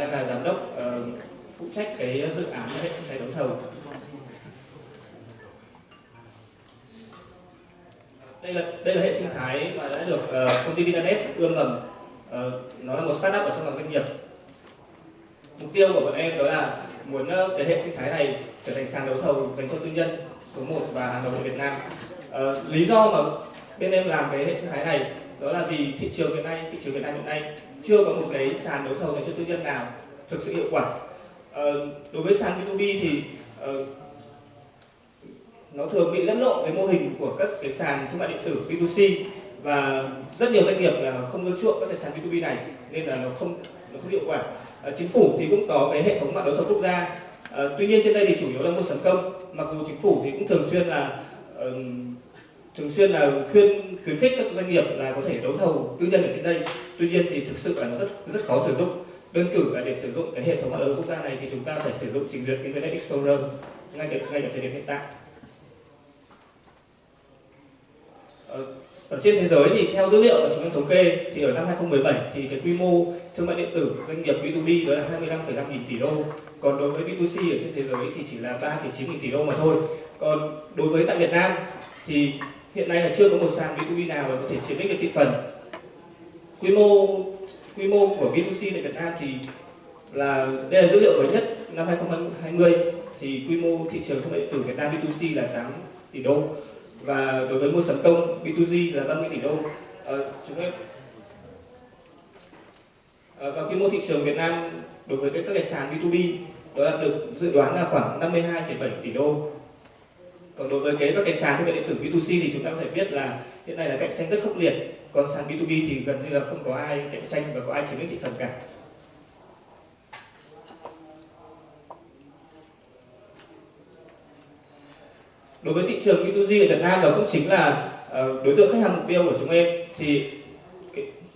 đang là giám đốc ờ, phụ trách cái dự án hệ sinh thái đấu thầu. Đây là đây là hệ sinh thái mà đã được uh, công ty Vinanet ươm mầm. Uh, nó là một startup ở trong ngành doanh nghiệp. Mục tiêu của bọn em đó là muốn uh, cái hệ sinh thái này trở thành sàn đấu thầu dành cho tư nhân số 1 và hàng đầu của Việt Nam. Uh, lý do mà bên em làm cái hệ sinh thái này đó là vì thị trường hiện nay thị trường Việt Nam hiện nay chưa có một cái sàn đấu thầu dành cho tư nhân nào thực sự hiệu quả. Uh, đối với sàn B2B thì uh, nó thường bị lẫn lộn với mô hình của các cái sàn thương mại điện tử B2C và rất nhiều doanh nghiệp là không ưa chuộng các cái sàn B2B này nên là nó không nó không hiệu quả. À, chính phủ thì cũng có cái hệ thống mạng đấu thầu quốc gia. À, tuy nhiên trên đây thì chủ yếu là mua sắm công mặc dù chính phủ thì cũng thường xuyên là uh, thường xuyên là khuyên khuyến khích các doanh nghiệp là có thể đấu thầu tư nhân ở trên đây. Tuy nhiên thì thực sự là nó rất rất khó sử dụng. Đơn cử là để sử dụng cái hệ thống mạng lưới quốc gia này thì chúng ta phải sử dụng trình duyệt internet explorer ngay ở ngay ở thời điểm hiện tại. Ở, ở trên thế giới thì theo dữ liệu mà chúng em thống kê thì ở năm 2017 thì cái quy mô thương mại điện tử doanh nghiệp B2B đó là 25,5 nghìn tỷ đô. Còn đối với B2C ở trên thế giới thì chỉ là 3,9 nghìn tỷ đô mà thôi. Còn đối với tại Việt Nam thì hiện nay là chưa có một sàn B2B nào mà có thể chiếm lĩnh được thị phần. Quy mô quy mô của B2C tại Việt Nam thì là đây là dữ liệu mới nhất năm 2020 thì quy mô thị trường thương mại điện tử Việt Nam B2C là 8 tỷ đô. Và đối với mua sắm công B2G là 30 tỷ đô. À, chúng em à, và quy mô thị trường Việt Nam đối với các cái sàn B2B đó là được dự đoán là khoảng 52,7 tỷ đô còn đối với cái các cái sàn thương mại điện tử B2C thì chúng ta có thể biết là hiện nay là cạnh tranh rất khốc liệt. Còn sàn B2B thì gần như là không có ai cạnh tranh và có ai chiếm lĩnh thị phần cả. Đối với thị trường B2G ở Việt Nam đó cũng chính là ờ, đối tượng khách hàng mục tiêu của chúng em. Thì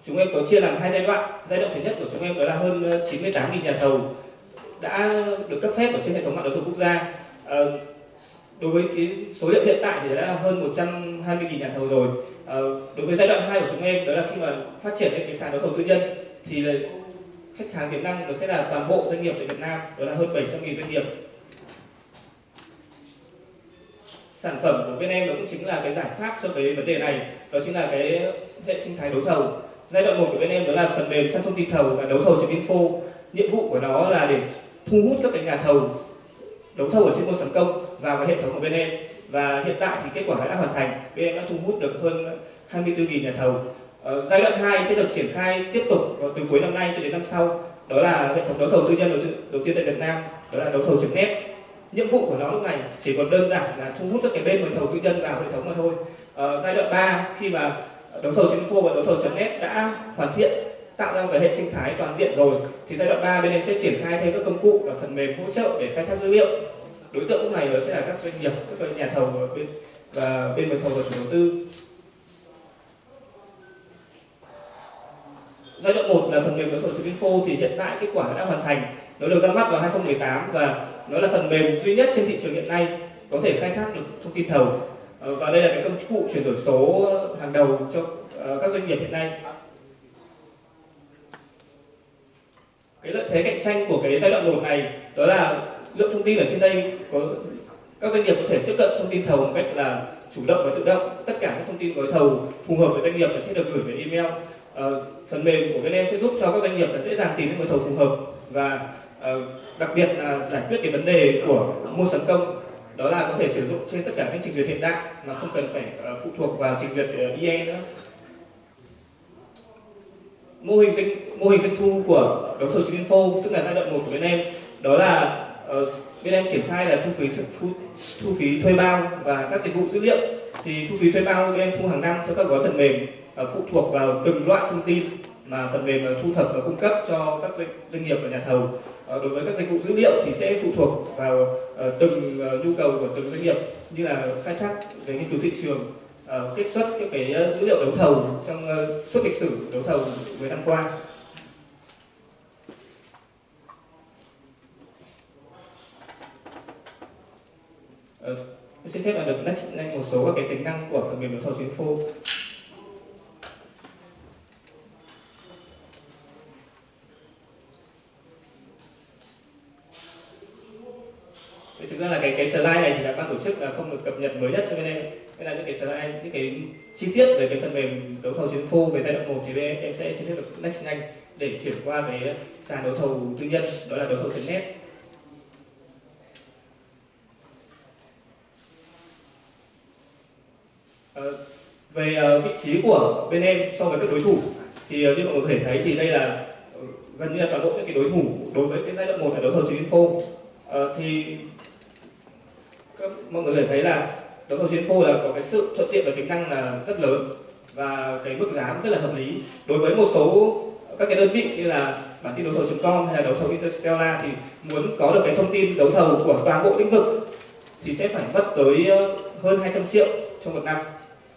chúng em có chia làm hai giai đoạn. Giai đoạn thứ nhất của chúng em đó là hơn 98.000 nhà thầu đã được cấp phép ở trên hệ thống mạng đấu thầu quốc gia. Ờ, đối với cái số liệu hiện tại thì đã là hơn 120.000 nhà thầu rồi. À, đối với giai đoạn 2 của chúng em đó là khi mà phát triển lên cái sàn đấu thầu tư nhân thì là khách hàng tiềm năng nó sẽ là toàn bộ doanh nghiệp tại Việt Nam đó là hơn 700.000 doanh nghiệp. Sản phẩm của bên em đó cũng chính là cái giải pháp cho cái vấn đề này đó chính là cái hệ sinh thái đấu thầu. Giai đoạn một của bên em đó là phần mềm trang thông tin thầu và đấu thầu trên Info. nhiệm vụ của nó là để thu hút các cái nhà thầu đấu thầu ở trên môi sản công vào cái hệ thống của bên em. Và hiện tại thì kết quả đã hoàn thành. Bên em đã thu hút được hơn 24.000 nhà thầu. Ờ, giai đoạn 2 sẽ được triển khai tiếp tục từ cuối năm nay cho đến năm sau. Đó là hệ thống đấu thầu tư nhân đầu, đầu tiên tại Việt Nam. Đó là đấu thầu trực net nhiệm vụ của nó lúc này chỉ còn đơn giản là thu hút các cái bên mời thầu tư nhân vào hệ thống mà thôi. Ờ, giai đoạn 3 khi mà đấu thầu info và đấu thầu.net đã hoàn thiện tạo ra một cái hệ sinh thái toàn diện rồi, thì giai đoạn 3 bên em sẽ triển khai thêm các công cụ và phần mềm hỗ trợ để khai thác dữ liệu. Đối tượng lúc này sẽ là các doanh nghiệp, các nhà thầu và bên và bên mời thầu và chủ đầu tư. Giai đoạn 1 là phần mềm đấu thầu info thì hiện tại kết quả đã hoàn thành. Nó được ra mắt vào 2018 và nó là phần mềm duy nhất trên thị trường hiện nay có thể khai thác được thông tin thầu. Ờ, và đây là cái công cụ chuyển đổi số hàng đầu cho ờ, các doanh nghiệp hiện nay. Cái lợi thế cạnh tranh của cái giai đoạn 1 này đó là lượng thông tin ở trên đây có các doanh nghiệp có thể tiếp cận thông tin thầu một cách là chủ động và tự động. Tất cả các thông tin gói thầu phù hợp với doanh nghiệp sẽ được gửi về email. À, phần mềm của bên em sẽ giúp cho các doanh nghiệp là dễ dàng tìm những gói thầu phù hợp và à, đặc biệt là giải quyết cái vấn đề của mua sắm công. Đó là có thể sử dụng trên tất cả các trình duyệt hiện đại mà không cần phải uh, phụ thuộc vào trình duyệt uh, IE nữa mô hình kênh mô hình doanh thu của đấu thầu trên info tức là giai đoạn một của bên em đó là uh, bên em triển khai là thu phí thu, thu phí thuê bao và các dịch vụ dữ liệu. Thì thu phí thuê bao bên em thu hàng năm theo các gói phần mềm uh, phụ thuộc vào từng loại thông tin mà phần mềm uh, thu thập và cung cấp cho các doanh, doanh nghiệp và nhà thầu. Uh, đối với các dịch vụ dữ liệu thì sẽ phụ thuộc vào uh, từng uh, nhu cầu của từng doanh nghiệp như là khai thác về nghiên cứu thị trường uh, kết xuất các cái ờ, dữ liệu đấu thầu trong ờ, uh, suốt lịch sử đấu thầu 10 năm qua Ờ, tôi xin phép là được nhắc nhanh một số các cái tính năng của phần mềm đấu thầu chính phủ thì thực ra là cái cái slide này thì là ban tổ chức là không được cập nhật mới nhất cho bên em. Nên là những cái slide những cái chi tiết về cái phần mềm đấu thầu chính phô về giai đoạn 1 thì bên em, sẽ xin phép được next nhanh để chuyển qua cái sàn đấu thầu tư nhân đó là đấu thầu net. À, về uh, vị trí của bên em so với các đối thủ thì uh, như mọi người có thể thấy thì đây là gần như là toàn bộ những cái đối thủ đối với cái giai đoạn một là đấu thầu chính info uh, thì mọi người có thể thấy là đấu thầu chiến phô là có cái sự thuận tiện và tính năng là rất lớn và cái mức giá rất là hợp lý. Đối với một số các cái đơn vị như là bản tin đấu thầu.com hay là đấu thầu Interstellar thì muốn có được cái thông tin đấu thầu của toàn bộ lĩnh vực thì sẽ phải mất tới ờ, hơn 200 triệu trong một năm.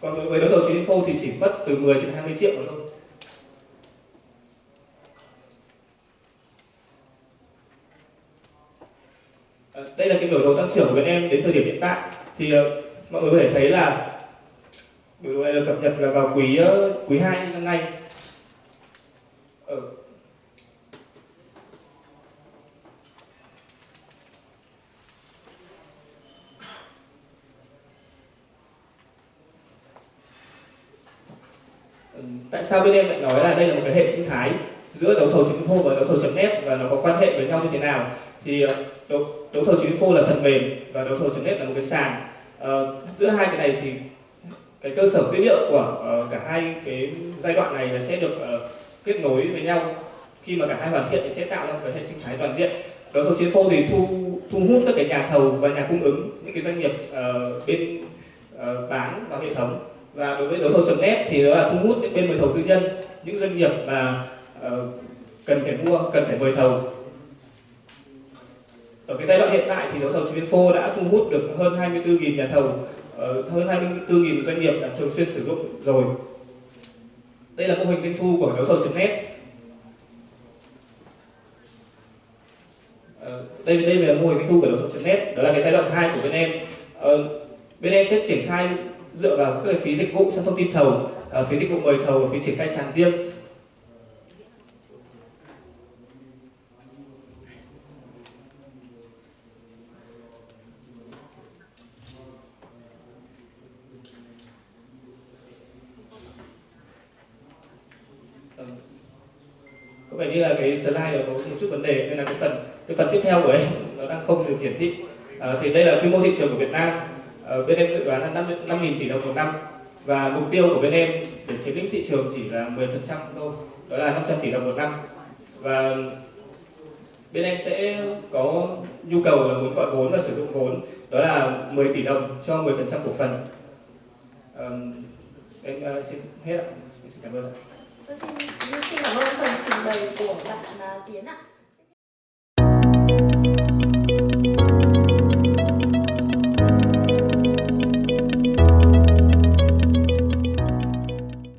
Còn đối với đấu thầu chính phô thì chỉ mất từ 10 đến 20 triệu thôi. Ờ, đây là cái biểu đồ tăng trưởng của bên em đến thời điểm hiện tại. Thì ờ, mọi người có thể thấy là biểu đồ này được cập nhật là vào quý ờ, quý 2 năm nay. Ở tại sao bên em lại nói là đây là một cái hệ sinh thái giữa đấu thầu chính info và đấu thầu net và nó có quan hệ với nhau như thế nào? Thì ờ, đấu, đấu thầu chứng info là phần mềm và đấu thầu net là một cái sàn. À, giữa hai cái này thì cái cơ sở dữ liệu của uh, cả hai cái giai đoạn này sẽ được uh, kết nối với nhau. Khi mà cả hai hoàn thiện thì sẽ tạo ra một cái hệ sinh thái toàn diện. Đấu thầu chính phô thì thu thu hút các cái nhà thầu và nhà cung ứng những cái doanh nghiệp uh, bên uh, bán vào hệ thống. Và đối với đấu thầu.net thì đó là thu hút những bên mời thầu tư nhân những doanh nghiệp mà uh, cần phải mua cần phải mời thầu ở cái giai đoạn hiện tại thì đấu thầu info đã thu hút được hơn 24.000 nhà thầu ờ, hơn 24.000 doanh nghiệp đã thường xuyên sử dụng rồi. Đây là mô hình doanh thu của đấu thầu.net ờ, đây đây là mô hình doanh thu của đấu thầu.net đó là cái giai đoạn 2 của bên em. Ờ, bên em sẽ triển khai dựa vào các phí dịch vụ trong thông tin thầu, phí dịch vụ mời thầu và phí triển khai sàn riêng. Có vẻ như là cái slide nó có một chút vấn đề nên là cái phần cái phần tiếp theo của em nó đang không được hiển thị. À, thì đây là quy mô thị trường của Việt Nam. À, bên em dự đoán là 5.000 tỷ đồng một năm. Và mục tiêu của bên em để chiếm lĩnh thị trường chỉ là 10% thôi đó là 500 tỷ đồng một năm. Và bên em sẽ có nhu cầu là muốn gọi vốn và sử dụng vốn đó là 10 tỷ đồng cho 10% cổ phần. À, em uh, xin hết ạ. Xin cảm ơn vâng, Vâng, xin, cảm ơn phần trình bày của bạn uh, Tiến ạ.